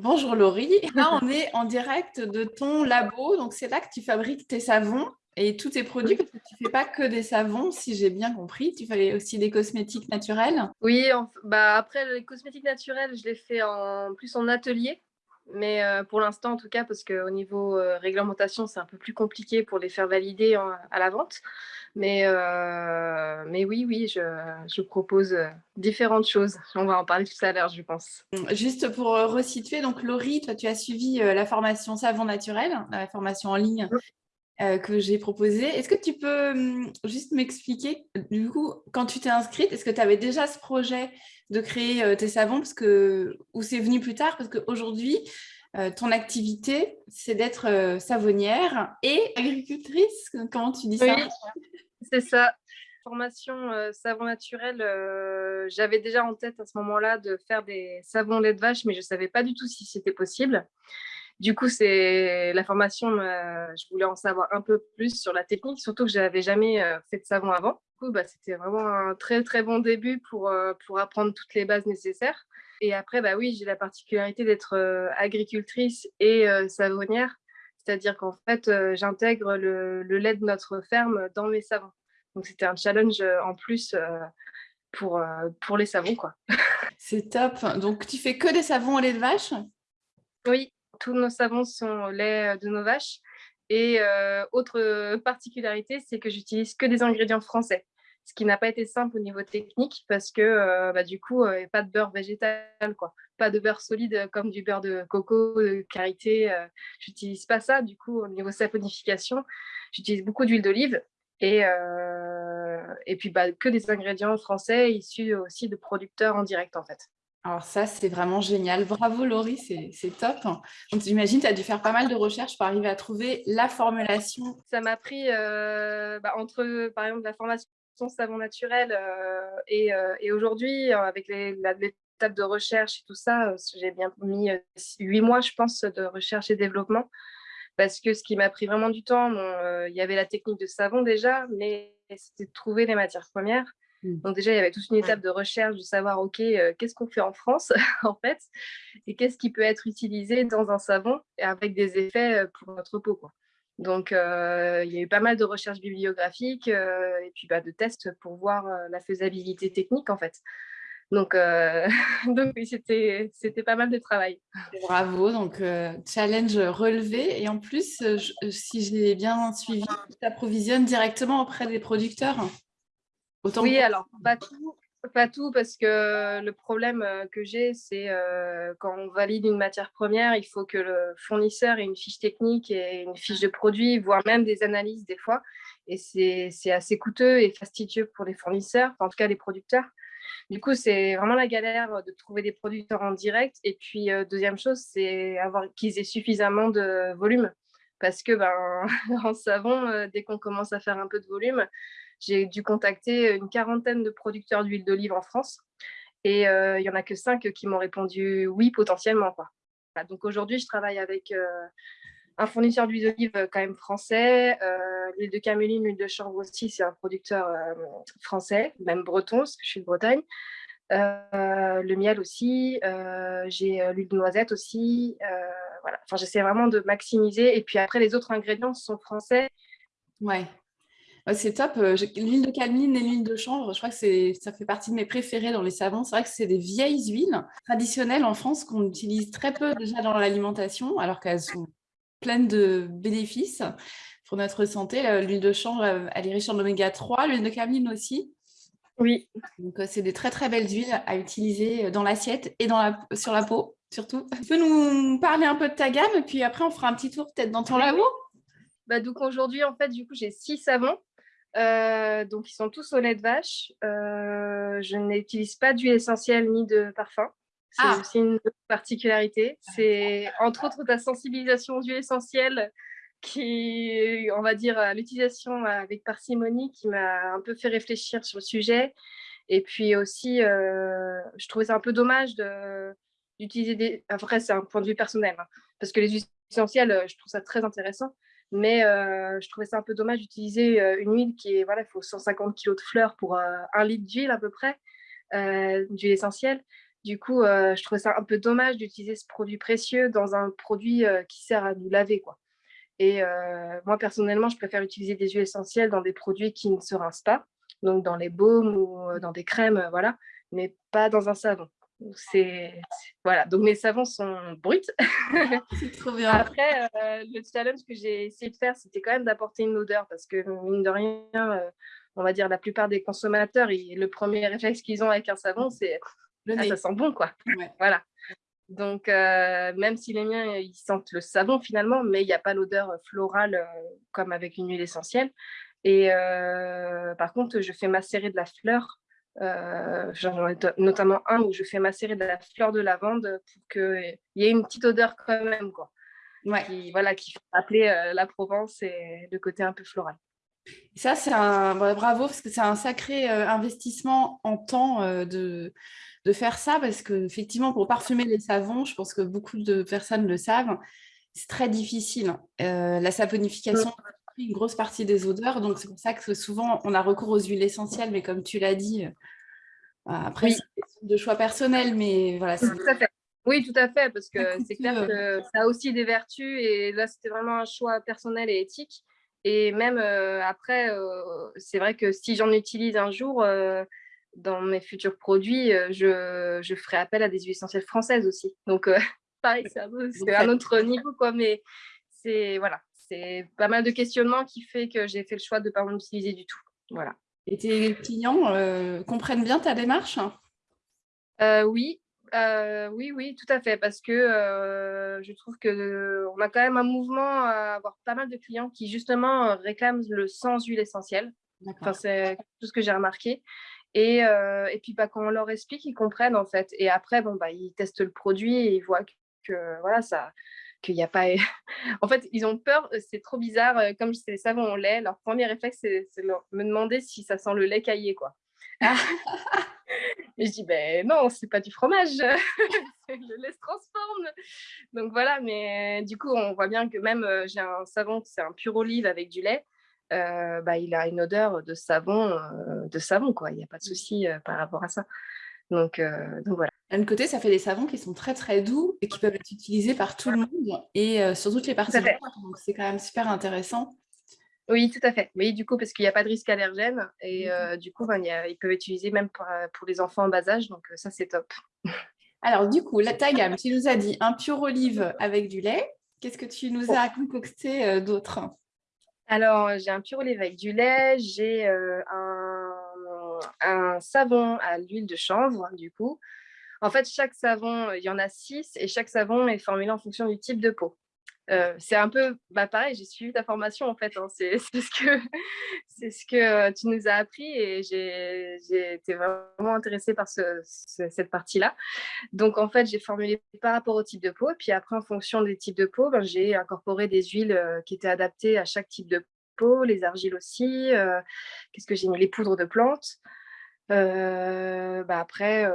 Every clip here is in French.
Bonjour Laurie, là on est en direct de ton labo, donc c'est là que tu fabriques tes savons et tous tes produits, parce que tu ne fais pas que des savons, si j'ai bien compris, tu fais aussi des cosmétiques naturels. Oui, bah après les cosmétiques naturels, je les fais en plus en atelier, mais euh, pour l'instant en tout cas, parce qu'au niveau euh, réglementation, c'est un peu plus compliqué pour les faire valider à la vente. Mais, euh, mais oui, oui, je, je, propose différentes choses. On va en parler tout à l'heure, je pense. Juste pour resituer, donc Laurie, toi, tu as suivi la formation Savon Naturel, la formation en ligne que j'ai proposée. Est-ce que tu peux hum, juste m'expliquer, du coup, quand tu t'es inscrite, est-ce que tu avais déjà ce projet de créer tes savons parce que, ou c'est venu plus tard? Parce qu'aujourd'hui, ton activité, c'est d'être savonnière et agricultrice. Comment tu dis ça? C'est ça. Formation euh, savon naturel, euh, j'avais déjà en tête à ce moment-là de faire des savons lait de vache, mais je ne savais pas du tout si c'était possible. Du coup, c'est la formation, je voulais en savoir un peu plus sur la technique, surtout que je n'avais jamais euh, fait de savon avant. Du coup, bah, c'était vraiment un très très bon début pour, pour apprendre toutes les bases nécessaires. Et après, bah oui, j'ai la particularité d'être agricultrice et savonnière. C'est-à-dire qu'en fait, euh, j'intègre le, lait de notre ferme dans mes savons. Donc, c'était un challenge euh, en plus euh, pour, pour les savons. quoi. C'est top. Donc, tu fais que des savons au lait de vache? Oui, tous nos savons sont au lait de nos vaches. Et autre particularité, c'est que j'utilise que des ingrédients français ce qui n'a pas été simple au niveau technique parce que euh, bah, du coup, euh, pas de beurre végétal, quoi. pas de beurre solide euh, comme du beurre de coco, de karité. j'utilise pas ça. Du coup, au niveau saponification, j'utilise beaucoup d'huile d'olive et, et puis bah, que des ingrédients français issus aussi de producteurs en direct en fait. Alors ça, c'est vraiment génial. Bravo Laurie, c'est top. Donc j'imagine, tu as dû faire pas mal de recherches pour arriver à trouver la formulation. Ça m'a pris bah, entre, par exemple, la formation savon naturel. Euh, et, euh, et aujourd'hui, euh, avec l'étape de recherche et tout ça, j'ai bien mis huit mois, je pense, de recherche et développement. Parce que ce qui m'a pris vraiment du temps, il y avait la technique de savon déjà, mais c'était de trouver les matières premières. Mmh. Donc déjà, il y avait toute une étape de recherche, de savoir, OK, qu'est-ce qu'on fait en France, en fait, et qu'est-ce qui peut être utilisé dans un savon et avec des effets pour notre peau. Quoi. Donc, euh, il y a eu pas mal de recherches bibliographiques euh, et puis bah, de tests pour voir euh, la faisabilité technique, en fait. Donc, donc oui, c'était pas mal de travail. Bravo, donc challenge relevé. Et en plus, si j'ai bien suivi, tu t'approvisionnes directement auprès des producteurs Oui, alors pas tout, pas tout, parce que le problème euh, que j'ai, c'est euh, quand on valide une matière première, il faut que le fournisseur ait une fiche technique et une fiche de produit, voire même des analyses des fois. Et c'est assez coûteux et fastidieux pour les fournisseurs, en tout cas les producteurs. Du coup, c'est vraiment la galère de trouver des producteurs en direct. Et puis, euh, deuxième chose, c'est avoir qu'ils aient suffisamment de volume. Parce que ben, en savon, dès qu'on commence à faire un peu de volume, j'ai dû contacter une quarantaine de producteurs d'huile d'olive en France et euh, il n'y en a que cinq qui m'ont répondu oui potentiellement. Donc aujourd'hui, je travaille avec euh, un fournisseur d'huile d'olive quand même français. Euh, l'huile de caméline, l'huile de chanvre aussi, c'est un producteur français, même breton, parce que je suis de Bretagne. le miel aussi, j'ai l'huile de noisette aussi. voilà. Enfin, j'essaie vraiment de maximiser. Et puis après, les autres ingrédients sont français. Ouais c'est top. Euh, l'huile de cameline et l'huile de chanvre, je crois que ça fait partie de mes préférés dans les savons. C'est vrai que c'est des vieilles huiles traditionnelles en France qu'on utilise très peu déjà dans l'alimentation, alors qu'elles sont pleines de bénéfices pour notre santé. L'huile de chanvre, elle est riche en oméga 3, l'huile de cameline aussi. Oui. Donc, euh, c'est des très, très belles huiles à utiliser dans l'assiette et dans la, sur la peau, surtout. Tu peux nous parler un peu de ta gamme, et puis après, on fera un petit tour peut-être dans ton labo bah, donc aujourd'hui, en fait, du coup, j'ai six savons. Euh, donc, ils sont tous au lait de vache. Euh, je n'utilise pas d'huile essentielle ni de parfum. C'est ah. aussi une particularité. C'est entre autres ta sensibilisation aux huiles essentielles qui, on va dire, l'utilisation avec parcimonie qui m'a un peu fait réfléchir sur le sujet. Et puis aussi, euh, je trouvais ça un peu dommage d'utiliser des... Après, c'est un point de vue personnel, hein, parce que les huiles essentielles, je trouve ça très intéressant. Mais euh, je trouvais ça un peu dommage d'utiliser euh, une huile qui est, voilà, il faut 150 kg de fleurs pour euh, un litre d'huile à peu près, d'huile essentielle. Du coup, je trouvais ça un peu dommage d'utiliser ce produit précieux dans un produit qui sert à nous laver. Quoi. Et moi, personnellement, je préfère utiliser des huiles essentielles dans des produits qui ne se rincent pas, donc dans les baumes ou dans des crèmes, voilà, mais pas dans un savon. C'est voilà, donc mes savons sont bruts. C'est trop bien. Après, le challenge que j'ai essayé de faire, c'était quand même d'apporter une odeur parce que mine de rien, on va dire la plupart des consommateurs, le premier réflexe qu'ils ont avec un savon, c'est ah, ça sent bon quoi. Voilà. Donc, euh, même si les miens, ils sentent le savon finalement, mais il n'y a pas l'odeur florale euh, comme avec une huile essentielle. Et euh, par contre, je fais macérer de la fleur. J'en ai notamment un où je fais macérer de la fleur de lavande pour qu'il y ait une petite odeur quand même, quoi. Qui, voilà, qui fait rappeler la Provence et le côté un peu floral. Ça, c'est un bravo parce que c'est un sacré investissement en temps de, de faire ça parce que effectivement pour parfumer les savons, je pense que beaucoup de personnes le savent, c'est très difficile. Euh, la savonification mmh. une grosse partie des odeurs, donc c'est pour ça que souvent on a recours aux huiles essentielles, mais comme tu l'as dit, euh, après c'est de choix personnel, mais voilà. Tout à fait. Oui, tout à fait, parce que c'est clair que ça a aussi des vertus et là c'était vraiment un choix personnel et éthique. Et même euh, après, c'est vrai que si j'en utilise un jour, dans mes futurs produits, euh, je, je, ferai appel à des huiles essentielles françaises aussi. Donc, euh, pareil, c'est un, autre niveau, quoi. Mais c'est voilà, pas mal de questionnements qui fait que j'ai fait le choix de ne pas en utiliser du tout. Voilà. Et tes clients euh, comprennent bien ta démarche? Oui, oui, oui, tout à fait, parce que je trouve que on a quand même un mouvement à avoir pas mal de clients qui justement réclament le sans huile essentielle. Enfin, c'est tout ce que j'ai remarqué. Et, et puis, bah, quand on leur explique, ils comprennent en fait. Et après, bon, bah, ils testent le produit et ils voient que, voilà, ça qu'il n'y a pas. en fait, ils ont peur, c'est trop bizarre. Comme c'est les savons au lait, leur premier réflexe, c'est de me demander si ça sent le lait caillé, quoi. Ah. et je dis, ben non, c'est pas du fromage, le lait se transforme. Donc voilà, mais du coup, on voit bien que même j'ai un savon, c'est un pur olive avec du lait. Euh, bah, il a une odeur de savon, euh, de savon quoi. Il n'y a pas de mmh. souci euh, par rapport à ça. Donc, donc voilà. D'un côté, ça fait des savons qui sont très très doux et qui peuvent être utilisés par tout le monde et sur toutes les parties. Donc c'est quand même super intéressant. Oui, tout à fait. Oui, du coup, parce qu'il n'y a pas de risque allergène et mmh du coup, ben, ils peuvent utiliser même pour, pour, les enfants en bas âge. Donc ça, c'est top. Alors du coup, la, ta gamme, tu nous as dit un pur olive avec du lait. Qu'est-ce que tu nous as concocté d'autre? Alors, j'ai un pur olive avec du lait, j'ai un, savon à l'huile de chanvre, du coup. En fait, chaque savon, il y en a six et chaque savon est formulé en fonction du type de peau. Euh, c'est un peu bah, pareil, j'ai suivi ta formation en fait. Hein, c'est ce, que, ce que tu nous as appris et j'ai été vraiment intéressée par cette partie-là. Donc en fait, j'ai formulé par rapport au type de peau. Et puis après, en fonction des types de peau, ben, j'ai incorporé des huiles euh, qui étaient adaptées à chaque type de peau, les argiles aussi. Euh, qu'est-ce que j'ai mis Les poudres de plantes. bah après,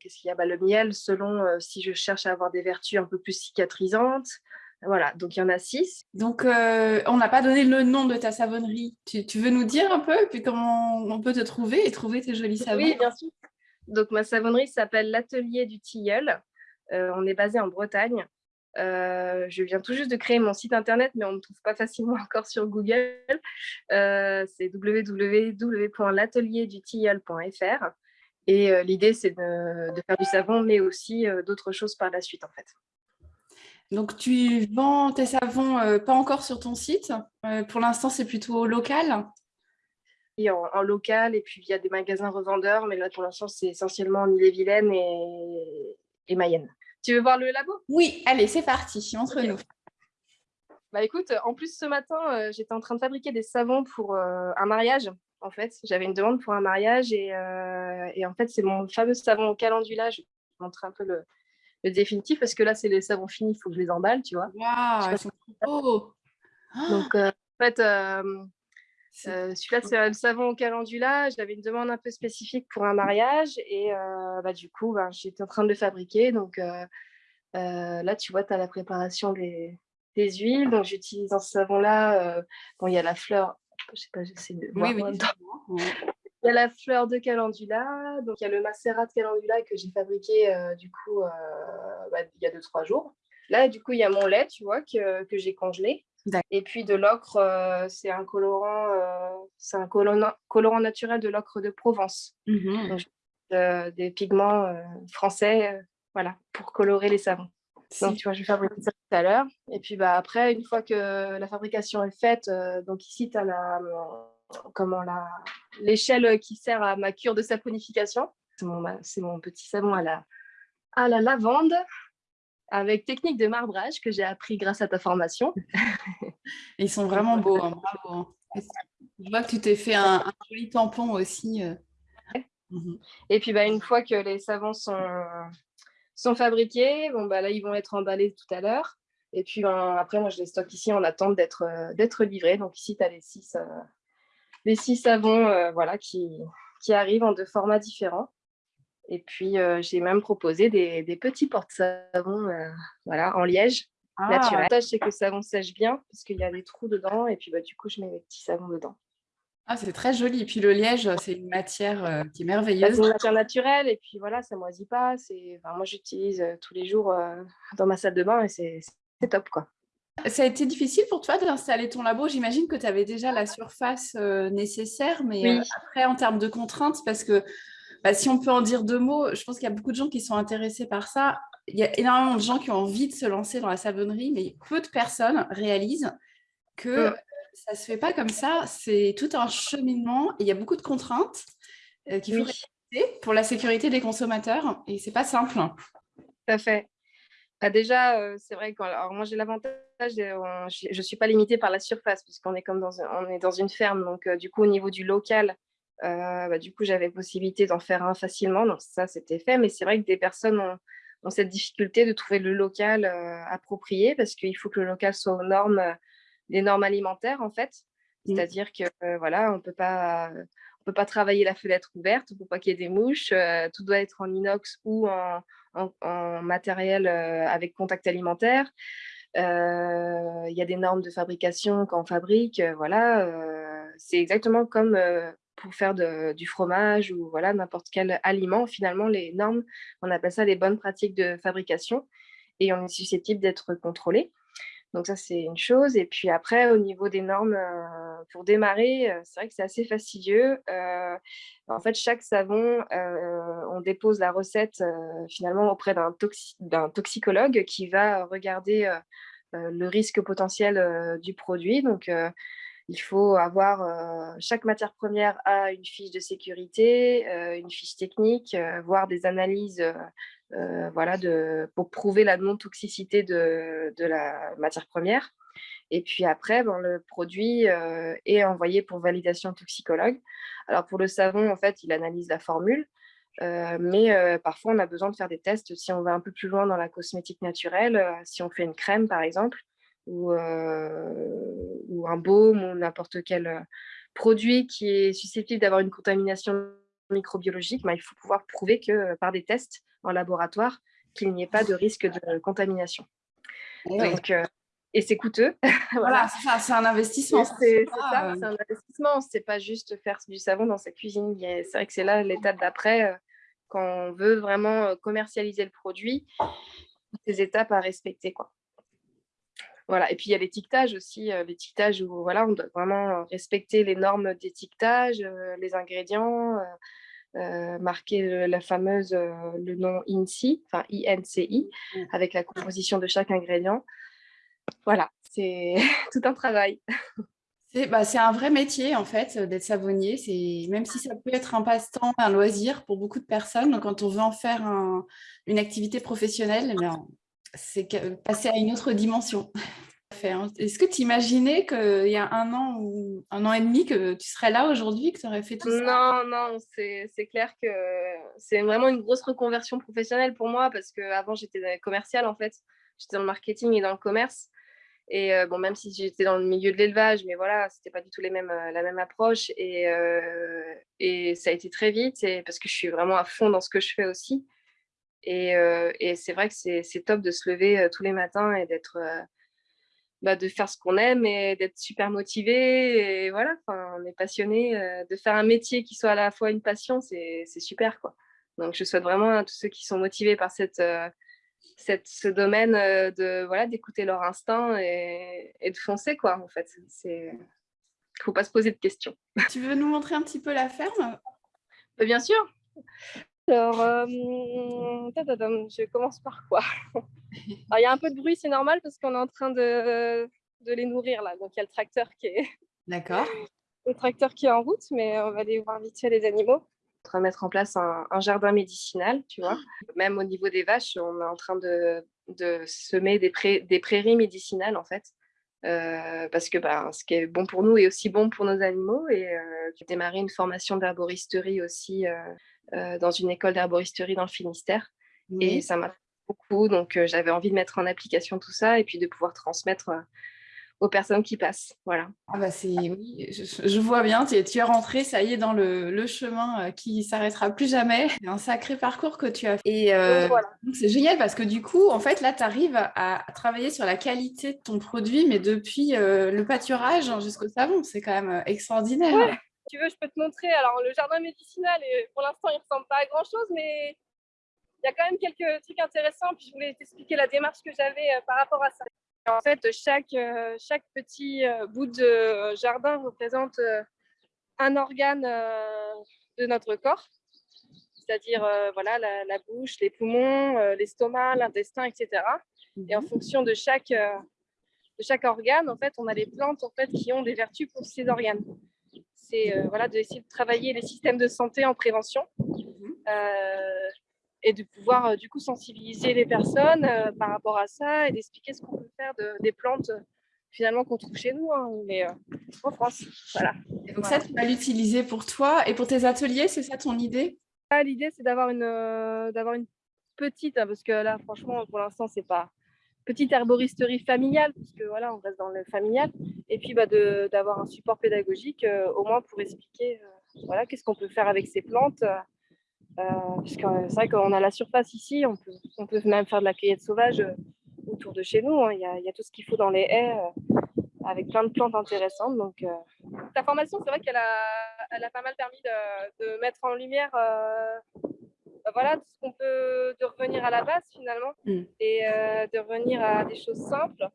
qu'est-ce qu'il y a? Bah, Le miel, selon si je cherche à avoir des vertus un peu plus cicatrisantes. Voilà, donc il y en a six. Donc, euh, on n'a pas donné le nom de ta savonnerie. Tu, veux nous dire un peu, puis comment on peut te trouver et trouver tes jolis savons Oui, bien sûr. Donc, ma savonnerie s'appelle l'Atelier du Tilleul. Euh, on est basé en Bretagne. Euh, je viens tout juste de créer mon site internet, mais on ne me trouve pas facilement encore sur Google. c'est www.l'atelierduTilleul.fr. Et l'idée, c'est de, de, faire du savon, mais aussi d'autres choses par la suite, en fait. Donc, tu vends tes savons euh, pas encore sur ton site. Euh, pour l'instant, c'est plutôt local. Oui, en, local, et puis il y a des magasins revendeurs, mais là, pour l'instant, c'est essentiellement en Ille-et-Vilaine et, Mayenne. Tu veux voir le labo? Oui, allez, c'est parti, entre nous. Bah écoute, en plus, ce matin, euh, j'étais en train de fabriquer des savons pour un mariage. En fait, j'avais une demande pour un mariage et, et en fait, c'est mon fameux savon au calendula. Je vais te montrer un peu le, le définitif parce que là, c'est les savons finis, il faut que je les emballe, tu vois. Waouh, ils sont beaux Donc, euh, en fait, euh, euh, celui-là, c'est le savon au calendula. J'avais une demande un peu spécifique pour un mariage et bah, du coup, bah, j'étais en train de le fabriquer. Donc, là, tu vois, tu as la préparation des, des huiles. Donc, j'utilise dans ce savon-là, bon, il y a la fleur. Je sais pas, j'essaie de. Oui, oui. Il y a la fleur de calendula, donc il y a le macérat de calendula que j'ai fabriqué du coup bah, il y a deux trois jours. Là, du coup, il y a mon lait, tu vois, que, que j'ai congelé. Et puis de l'ocre, c'est un colorant, c'est un colorant, colorant, naturel de l'ocre de Provence. Mmh des pigments français, voilà, pour colorer les savons. Donc, tu vois, je vais fabriquer ça tout à l'heure. Et puis, bah, après, une fois que la fabrication est faite, donc ici, tu as la, comment, la, l'échelle qui sert à ma cure de saponification. C'est mon, mon petit savon à la, à la lavande avec technique de marbrage que j'ai appris grâce à ta formation. Ils sont vraiment beaux, hein, bravo. Hein. Je vois que tu t'es fait un, joli tampon aussi. Euh. Mhm. Et puis bah, une fois que les savons sont, sont fabriqués, bon, bah, là ils vont être emballés tout à l'heure. Et puis ben, après, moi je les stocke ici en attente d'être euh, d'être livrés. Donc ici, tu as les six, euh, les six savons voilà, qui, qui arrivent en deux formats différents. Et puis, j'ai même proposé des, petits porte-savons voilà, en liège ah. naturel. L'avantage, c'est que le savon sèche bien parce qu'il y a des trous dedans. Et puis, bah, du coup, je mets mes petits savons dedans. Ah, c'est très joli. Et puis, le liège, c'est une matière qui est bah, merveilleuse. c'est une matière naturelle. Et puis, voilà, ça ne moisit pas. Enfin, moi, j'utilise tous les jours dans ma salle de bain et c'est top, quoi. Ça a été difficile pour toi d'installer ton labo. J'imagine que tu avais déjà la surface nécessaire, mais après, en termes de contraintes, parce que bah, si on peut en dire deux mots, je pense qu'il y a beaucoup de gens qui sont intéressés par ça. Il y a énormément de gens qui ont envie de se lancer dans la savonnerie, mais peu de personnes réalisent que ça ne se fait pas comme ça. C'est tout un cheminement et il y a beaucoup de contraintes euh, qu'il faut respecter pour la sécurité des consommateurs et c'est pas simple. Tout à fait. Bah, déjà, euh, c'est vrai que alors moi j'ai l'avantage, je ne suis pas limitée par la surface puisqu'on est comme dans, on est dans une ferme. Donc euh, du coup, au niveau du local, euh, bah, du coup, j'avais possibilité d'en faire un facilement, donc ça, c'était fait. Mais c'est vrai que des personnes ont, cette difficulté de trouver le local approprié parce qu'il faut que le local soit aux normes, des normes alimentaires, en fait. Mmh. C'est-à-dire que voilà, on ne peut pas travailler la fenêtre ouverte, faut pas qu'il y ait des mouches, tout doit être en inox ou en, en matériel avec contact alimentaire. Il y a des normes de fabrication quand on fabrique, voilà. c'est exactement comme pour faire du fromage ou voilà n'importe quel aliment. Finalement, les normes, on appelle ça les bonnes pratiques de fabrication et on est susceptible d'être contrôlé. Donc ça, c'est une chose. Et puis après, au niveau des normes, euh, pour démarrer, euh, c'est vrai que c'est assez fastidieux. Euh, en fait, chaque savon, on dépose la recette finalement auprès d'un toxicologue qui va regarder le risque potentiel du produit. Donc, il faut avoir, euh, chaque matière première a une fiche de sécurité, euh, une fiche technique, euh, voire des analyses voilà, pour prouver la non-toxicité de, la matière première. Et puis après, bon, le produit est envoyé pour validation toxicologue. Alors pour le savon, en fait, il analyse la formule, mais parfois on a besoin de faire des tests si on va un peu plus loin dans la cosmétique naturelle, si on fait une crème par exemple, ou, ou un baume ou n'importe quel produit qui est susceptible d'avoir une contamination microbiologique, ben, il faut pouvoir prouver que par des tests en laboratoire, qu'il n'y ait pas de risque de contamination. Donc, et c'est coûteux. voilà, c'est un investissement. C'est ça, c'est un investissement. C'est pas juste faire du savon dans sa cuisine. C'est vrai que c'est là l'étape d'après, quand on veut vraiment commercialiser le produit, ces étapes à respecter. Quoi. Voilà. Et puis il y a l'étiquetage aussi, euh, l'étiquetage où voilà, on doit vraiment respecter les normes d'étiquetage, euh, les ingrédients, euh, marquer la fameuse, le nom INCI, enfin INCI, mmh. avec la composition de chaque ingrédient. Voilà, c'est tout un travail. Bah, c'est un vrai métier en fait d'être savonnier. Même si ça peut être un passe-temps, un loisir pour beaucoup de personnes, quand on veut en faire une activité professionnelle, eh c'est passer à une autre dimension. Hein. Est-ce que tu imaginais qu'il y a un an ou un an et demi que tu serais là aujourd'hui, que tu aurais fait tout ça? Non, non, c'est clair que c'est vraiment une grosse reconversion professionnelle pour moi parce qu'avant j'étais commerciale en fait. J'étais dans le marketing et dans le commerce. Et euh, bon, même si j'étais dans le milieu de l'élevage, mais voilà, c'était pas du tout les mêmes, euh, la même approche. Et, euh, et ça a été très vite parce que je suis vraiment à fond dans ce que je fais aussi. Et, et c'est vrai que c'est top de se lever tous les matins et d'être bah, de faire ce qu'on aime et d'être super motivé. Et voilà, on est passionné de faire un métier qui soit à la fois une passion, c'est super. Quoi. Donc, je souhaite vraiment à tous ceux qui sont motivés par cette, cette ce domaine de voilà d'écouter leur instinct et, et, de foncer quoi en fait. C'est faut pas se poser de questions. Tu veux nous montrer un petit peu la ferme? Bah, bien sûr. Alors euh, je commence par quoi? Il y a un peu de bruit c'est normal parce qu'on est en train de, de les nourrir là. Donc il y a le tracteur qui est d'accord. le tracteur qui est en route mais on va aller voir vite fait les animaux en train de mettre en place un, jardin médicinal, tu vois. Même au niveau des vaches, on est en train de, semer des, des, prairies médicinales, en fait. Euh, parce que bah, ce qui est bon pour nous est aussi bon pour nos animaux. Et euh, j'ai démarré une formation d'herboristerie aussi euh, dans une école d'herboristerie dans le Finistère. Et ça m'a beaucoup. Donc, j'avais envie de mettre en application tout ça et puis de pouvoir transmettre aux personnes qui passent. Voilà. Ah bah c'est oui, je, vois bien, tu es, tu es rentré, ça y est, dans le, le chemin euh, qui s'arrêtera plus jamais. C'est un sacré parcours que tu as fait. Et euh, c'est génial parce que du coup, en fait, là, tu arrives à, travailler sur la qualité de ton produit, mais depuis euh, le pâturage jusqu'au savon, c'est quand même extraordinaire. Ouais. tu veux, je peux te montrer. Alors, le jardin médicinal, pour l'instant, il ne ressemble pas à grand-chose, mais il y a quand même quelques trucs intéressants. Puis je voulais t'expliquer la démarche que j'avais par rapport à ça. En fait, chaque, euh, chaque petit euh, bout de jardin représente euh, un organe de notre corps, c'est-à-dire voilà, la, bouche, les poumons, l'estomac, l'intestin, etc. Et en mhm. fonction de chaque, de chaque organe, en fait, on a les plantes en fait, qui ont des vertus pour ces organes. C'est voilà, d'essayer de travailler les systèmes de santé en prévention. Mhm et de pouvoir euh, du coup sensibiliser les personnes euh, par rapport à ça et d'expliquer ce qu'on peut faire de, des plantes euh, finalement qu'on trouve chez nous, hein, mais en France. Voilà. Et donc ça, tu vas l'utiliser pour toi et pour tes ateliers, c'est ça ton idée? Ah, L'idée, c'est d'avoir une, d'avoir une petite, hein, parce que là, franchement, pour l'instant, c'est pas petite herboristerie familiale, parce que voilà, on reste dans le familial, et puis bah, d'avoir un support pédagogique, au moins pour expliquer, voilà, qu'est-ce qu'on peut faire avec ces plantes. Euh, parce que c'est vrai qu'on a la surface ici, on peut, on peut même faire de la cueillette sauvage euh, autour de chez nous. Hein. Il, y a, il, y a, tout ce qu'il faut dans les haies euh, avec plein de plantes intéressantes. Donc, ta formation, c'est vrai qu'elle a, elle a pas mal permis de, de mettre en lumière voilà, tout ce qu'on peut, de revenir à la base finalement mm. et de revenir à des choses simples.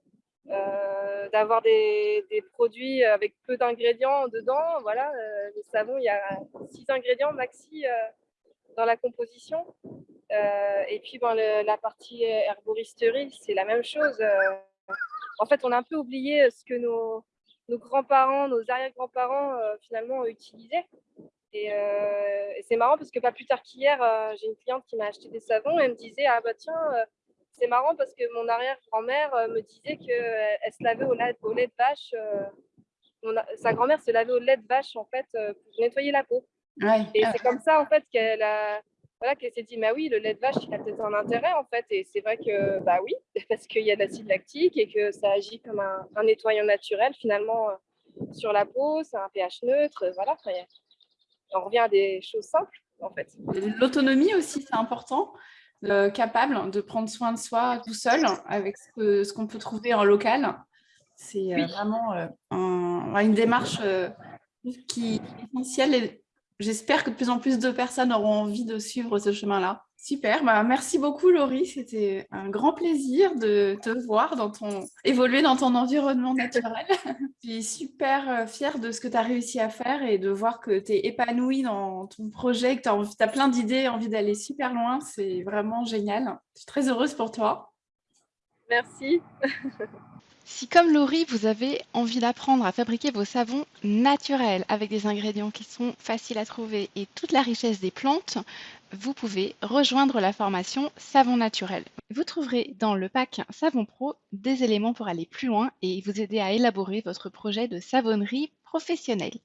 Euh, d'avoir des, des, produits avec peu d'ingrédients dedans. Voilà, euh, le savon, il y a six ingrédients maxi dans la composition. Euh, et puis, bon, la partie herboristerie, c'est la même chose. Euh, en fait, on a un peu oublié ce que nos, grands-parents, nos arrière-grands-parents, euh, finalement, utilisaient. Et, c'est marrant parce que pas plus tard qu'hier, j'ai une cliente qui m'a acheté des savons et elle me disait Ah, bah tiens, c'est marrant parce que mon arrière-grand-mère me disait qu'elle elle se lavait au lait de vache. sa grand-mère se lavait au lait de vache, en fait, pour nettoyer la peau et c'est comme ça, en fait, qu'elle a... Voilà, qu'elle s'est dit, bah oui, le lait de vache, il a peut-être un intérêt, en fait. Et c'est vrai que, bah oui, parce qu'il y a de l'acide lactique et que ça agit comme un, un nettoyant naturel, finalement, euh, sur la peau. C'est un pH neutre, voilà. On revient à des choses simples, en fait. L'autonomie aussi, c'est important. capable de prendre soin de soi tout seul avec ce qu'on peut trouver en local. C'est euh, vraiment euh, une démarche qui est essentielle et J'espère que de plus en plus de personnes auront envie de suivre ce chemin-là. Super, bah, merci beaucoup Laurie, c'était un grand plaisir de te voir dans ton... évoluer dans ton environnement naturel. Je suis super euh, fière de ce que tu as réussi à faire et de voir que tu es épanouie dans ton projet, que tu as, as, plein d'idées, envie d'aller super loin, c'est vraiment génial. Je suis très heureuse pour toi. Merci. Si comme Laurie, vous avez envie d'apprendre à fabriquer vos savons naturels avec des ingrédients qui sont faciles à trouver et toute la richesse des plantes, vous pouvez rejoindre la formation Savon naturel. Vous trouverez dans le pack Savon Pro des éléments pour aller plus loin et vous aider à élaborer votre projet de savonnerie professionnelle.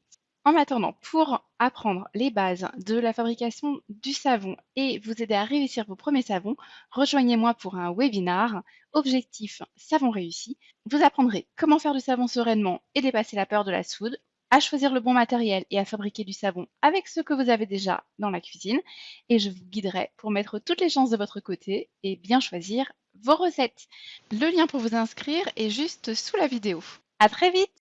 En attendant, pour apprendre les bases de la fabrication du savon et vous aider à réussir vos premiers savons, rejoignez-moi pour un webinar Objectif Savon réussi. Vous apprendrez comment faire du savon sereinement et dépasser la peur de la soude, à choisir le bon matériel et à fabriquer du savon avec ce que vous avez déjà dans la cuisine. Et je vous guiderai pour mettre toutes les chances de votre côté et bien choisir vos recettes. Le lien pour vous inscrire est juste sous la vidéo. À très vite